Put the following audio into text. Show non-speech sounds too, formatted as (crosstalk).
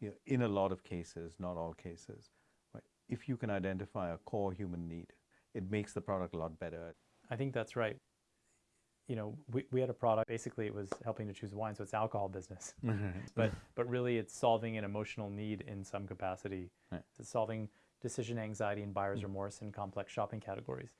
you know, in a lot of cases, not all cases, right, if you can identify a core human need, it makes the product a lot better. I think that's right. You know, we, we had a product, basically it was helping to choose wine, so it's alcohol business. (laughs) but, but really it's solving an emotional need in some capacity. Right. It's solving decision anxiety and buyer's hmm. remorse in complex shopping categories.